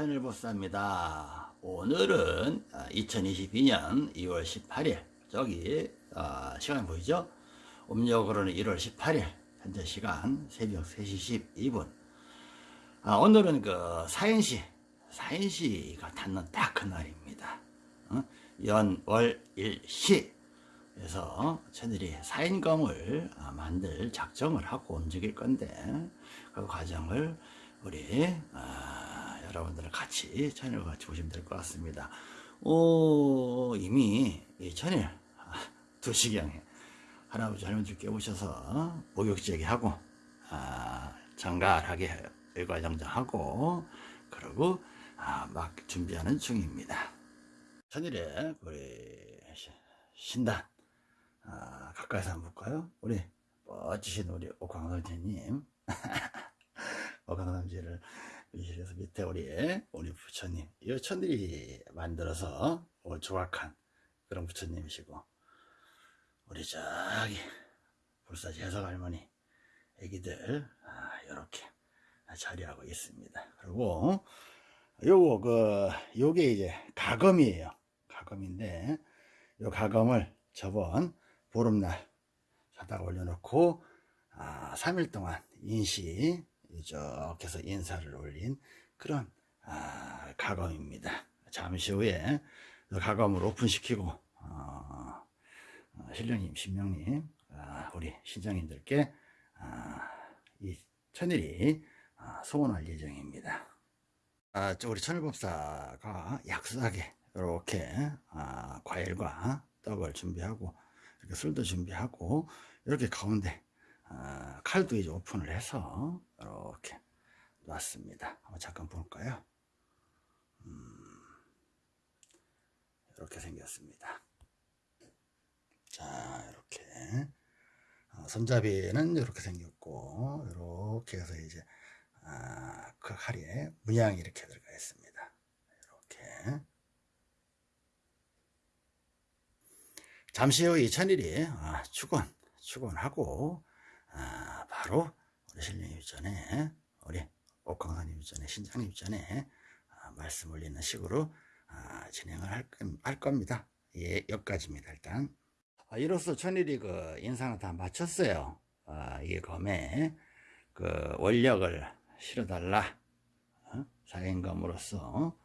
천일보사입니다. 오늘은 2022년 2월 18일 저기 어, 시간 보이죠? 음력으로는 1월 18일 현재 시간 새벽 3시 12분 아, 오늘은 그 사인시 사인시가 닿는 딱 그날입니다. 어? 연월일시 그래서 저들이 사인검을 아, 만들 작정을 하고 움직일 건데 그 과정을 우리 아, 여러분들 같이 천일 같이 보시면 될 것 같습니다. 오, 이미 이 천일 아, 두 시경에 할아버지 할머니 깨우셔서 목욕제기 하고 아, 정갈하게 일과정정하고 그리고 아, 막 준비하는 중입니다. 천일에 우리 신단 아, 가까이서 한번 볼까요? 우리 멋지신 우리 어강남지를 위 실에서 밑에 우리 우리 부처님 이 부처님이 만들어서 조각한 그런 부처님이시고 우리 저기 불사지 해석 할머니 애기들 아, 이렇게 자리하고 있습니다. 그리고 요거 그 요게 이제 가검이에요. 가검인데 요 가검을 저번 보름날 사다 올려놓고 아, 3일 동안 인시 이렇게 해서 인사를 올린 그런 아, 가검입니다. 잠시 후에 가검을 오픈시키고 어, 어, 신령님, 신명님, 아, 우리 신장님들께 아, 이 천일이 아, 소원할 예정입니다. 아, 우리 천일법사가 약속하게 이렇게 아, 과일과 떡을 준비하고 이렇게 술도 준비하고 이렇게 가운데 아, 칼도 이제 오픈을 해서 이렇게 놨습니다. 한번 잠깐 볼까요? 음, 이렇게 생겼습니다. 자, 이렇게 어, 손잡이는 이렇게 생겼고 이렇게 해서 이제 아, 그 칼에 문양이 이렇게 들어가 있습니다. 이렇게 잠시 후 이 천일이 아, 축원 축원하고 아, 바로 우리 신령 입전에 우리 옥광사님 입전에 신장님 입전에 아, 말씀 올리는 식으로 아, 진행을 할, 할, 겁니다. 예, 여기까지입니다. 일단 아, 이로써 천일이 그 인상을 다 마쳤어요. 아, 이 검에 그 원력을 실어달라 어? 사인검으로서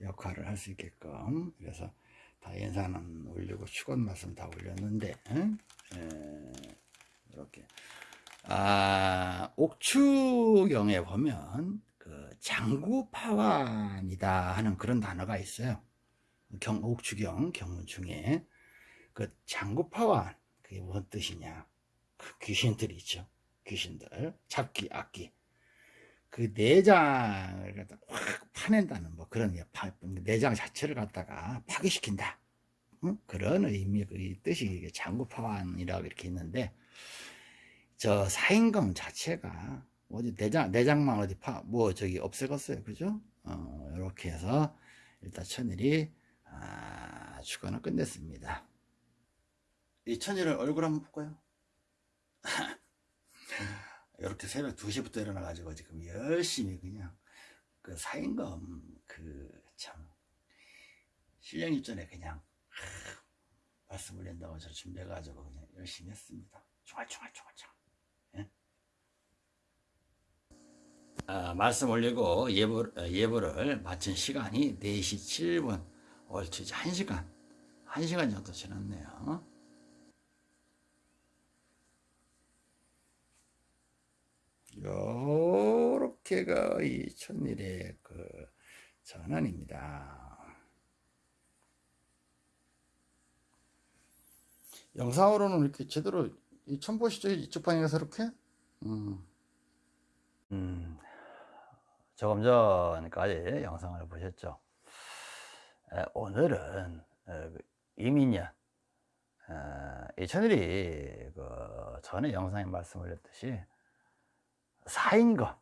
역할을 할 수 있게끔 그래서 다 인사는 올리고 축원 말씀 다 올렸는데 에, 이렇게 아, 옥추경에 보면 그 장구파완이다 하는 그런 단어가 있어요. 경, 옥추경 경문 중에 그 장구파완 그게 무슨 뜻이냐? 그 귀신들이 있죠. 귀신들 잡기 악기 그 내장을 갖다 확 파낸다는 뭐 그런 내장 자체를 갖다가 파괴시킨다. 응? 그런 의미 그 뜻이 장구파완이라고 이렇게 있는데 저 사인검 자체가 뭐지 내장 내장만 어디 파 뭐 저기 없애갔어요. 그죠? 어 이렇게 해서 일단 천일이 아 주거는 끝냈습니다. 이 천일을 얼굴 한번 볼까요? 이렇게 새벽 2시부터 일어나 가지고 지금 열심히 그냥 그 사인검 그참 신령 입전에 그냥 말씀 올린다고 저 준비해 가지고 그냥 열심히 했습니다. 총알 총알 총알 총 어, 말씀 올리고 예보, 어, 예보를 마친 시간이 4시 7분 옳지 1시간 1시간 정도 지났네요 요렇게가 이 천일의 그 전환입니다 영상으로는 이렇게 제대로 처음 보시죠 이쪽 방향에서 이렇게 음. 음. 조금 전까지 영상을 보셨죠? 오늘은 어, 그 이민년 이 천일이 그 전에 영상에 말씀 올렸듯이 사인검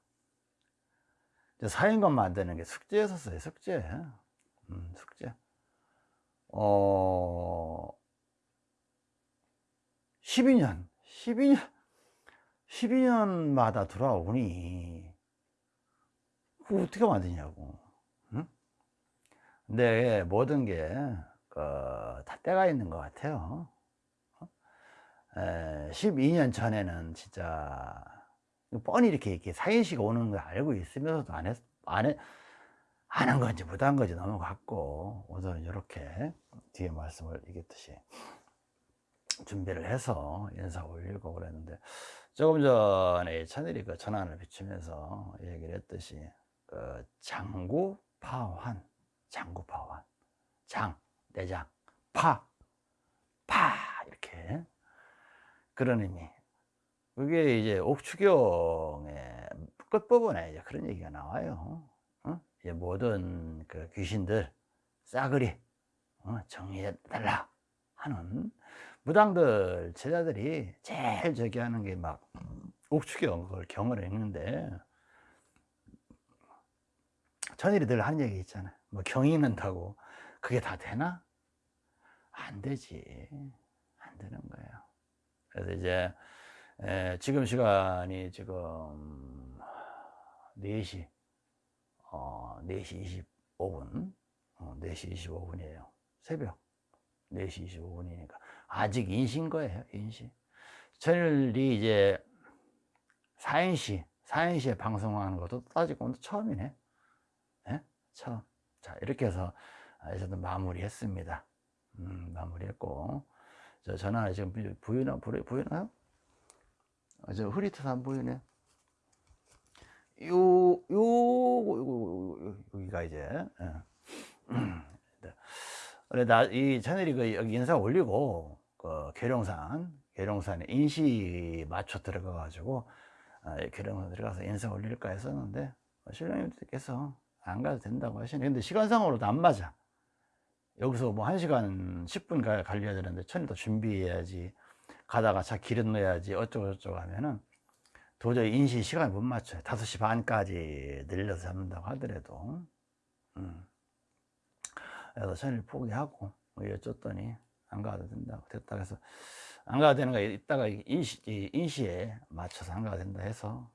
사인검 만드는 게 숙제였었어요 숙제. 음, 숙제. 어 12년 12년 12년마다 돌아오니 그거 어떻게 만드냐고 응? 근데 모든 게, 그, 다 때가 있는 것 같아요. 어? 에, 12년 전에는 진짜, 뻔히 이렇게, 이렇게 사인시가 오는 걸 알고 있으면서도 안 했, 안 해, 안한 건지 못한 건지 넘어갔고, 오늘은 이렇게 뒤에 말씀을 이겼듯이 준비를 해서 인사 올리고 그랬는데, 조금 전에 천일이 그 전환을 비추면서 얘기를 했듯이, 그 장구 파환, 장구 파환, 장, 내장, 파, 파, 이렇게. 그런 의미. 그게 이제 옥추경의 끝부분에 이제 그런 얘기가 나와요. 어? 이제 모든 그 귀신들, 싸그리, 어? 정리해달라 하는 무당들 제자들이 제일 저기 하는 게 막 옥추경 그걸 경을 했는데 천일이 늘 하는 얘기 있잖아. 뭐경 읽는다고. 그게 다 되나? 안 되지. 안 되는 거예요. 그래서 이제 에, 지금 시간이 지금 4시 어, 4시 25분. 어, 4시 25분이에요. 새벽 4시 25분이니까. 아직 인시인 거예요 인시 천일이 이제 4인시 4인시에 방송하는 것도 따지고 처음이네 예? 처음 자 이렇게 해서 저도 마무리했습니다 음, 마무리했고 저 전화 지금 보이나 보이나요? 아, 저 흐릿해서 안 보이네 요, 요, 요, 요, 여기가 이제, 예. 그래, 나, 이 채널이 그, 여기 인사 올리고, 그, 계룡산, 계룡산에 인시 맞춰 들어가가지고, 아, 계룡산 들어가서 인사 올릴까 했었는데, 신랑님께서 안 가도 된다고 하시네. 근데 시간상으로도 안 맞아. 여기서 뭐 1시간 10분 가, 갈려야 되는데, 천일도 준비해야지. 가다가 차 기름 넣어야지. 어쩌고저쩌고 하면은, 도저히 인시 시간을 못 맞춰요. 5시 반까지 늘려서 잡는다고 하더라도. 음. 그래서 천일 포기하고, 뭐 여쭸더니, 안 가도 된다고. 됐다 해서, 안 가도 되는 거 이따가 인시, 인시에 맞춰서 안 가도 된다 해서,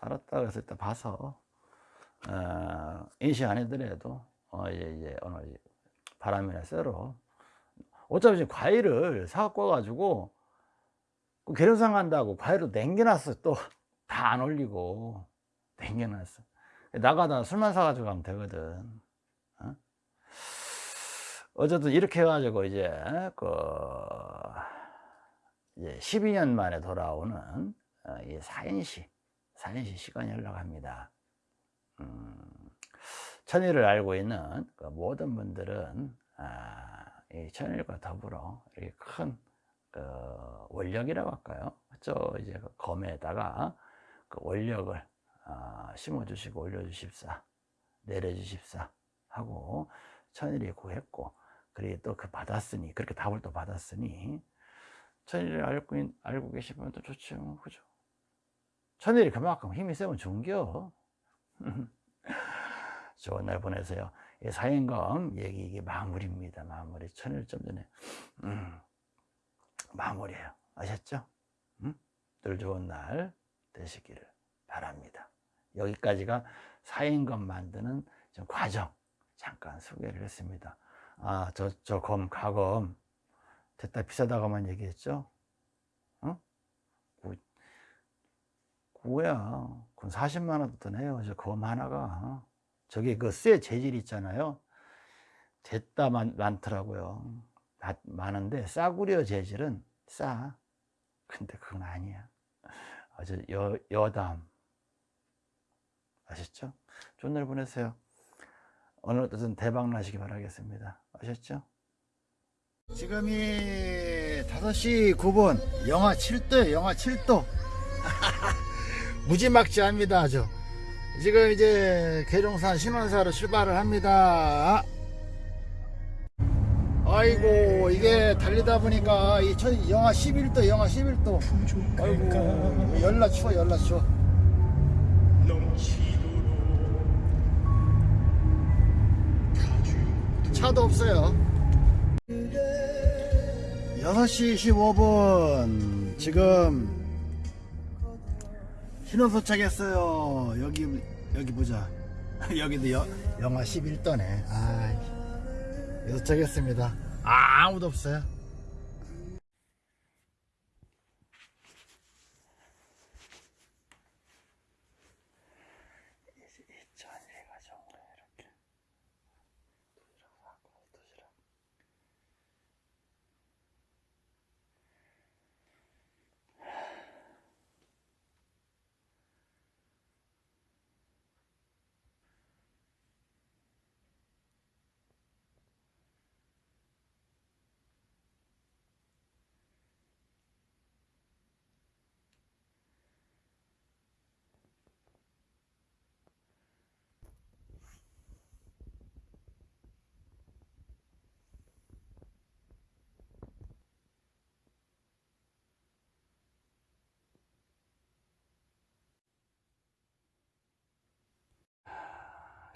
알았다. 그래서 일단 봐서, 어, 인시 안 해더라도, 어, 이제, 이제, 오늘 바람이나 쐬러. 어차피 지금 과일을 사갖고 와가지고, 그 계룡산 간다고 과일을 남겨놨어. 또, 다 안 올리고, 남겨놨어. 나가다 술만 사가지고 가면 되거든. 어? 어쨌든 이렇게 해가지고 이제, 그, 이제 12년 만에 돌아오는 어, 이 사인시, 사인시 시간이 흘러갑니다. 음, 천일을 알고 있는 그 모든 분들은 아, 이 천일과 더불어 이큰그 원력이라고 할까요? 저 이제 그 검에다가 그 원력을 아, 심어주시고 올려주십사, 내려주십사 하고 천일이 구했고 그리고 또 그 받았으니 그렇게 답을 또 받았으니 천일을 알고, 있- 알고 계시면 또 좋죠, 그죠? 천일이 그만큼 힘이 세면 좋은겨. 좋은 날 보내세요. 이 사행검 얘기 이게 마무리입니다. 마무리. 천일점 전에 음, 마무리예요. 아셨죠? 음? 늘 좋은 날 되시기를 바랍니다. 여기까지가 사행검 만드는 좀 과정 잠깐 소개를 했습니다. 아, 저, 저 검, 가검 됐다 비싸다고만 얘기했죠? 어? 구, 구야. 그건 40만 원도 더 내요. 저검 하나가. 저게 그 쇠 재질 있잖아요. 됐다 많, 많더라고요. 마- 많은데 싸구려 재질은 싸. 근데 그건 아니야. 아주 여, 여담. 아셨죠? 좋은 날 보내세요. 오늘 어떤 대박 나시기 바라겠습니다. 아셨죠? 지금이 5시 9분 영하 7도에 영하 7도 무지막지합니다. 아주. 지금 이제 계룡산 신원사로 출발을 합니다. 아이고 이게 달리다 보니까 이 천, 영하 11도 영하 11도. 아이고 열나 추워 열나 추워. 차도 없어요. 6시 15분. 지금 신호 도착했어요. 여기 여기 보자. 여기도 여, 영하 11도네. 아 도착했습니다. 아, 아무도 없어요 전해가정으로 이렇게 도시락 사고 도시락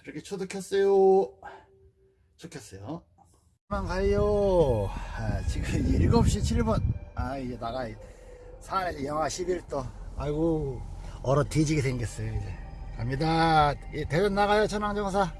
이렇게 초도 켰어요. 초 켰어요. 만 가요. 아, 지금 7시 7분. 아, 이제 나가야 산에 영하 11도. 아이고, 얼어 뒤지게 생겼어요, 이제. 갑니다. 예, 대전 나가요, 천왕정사.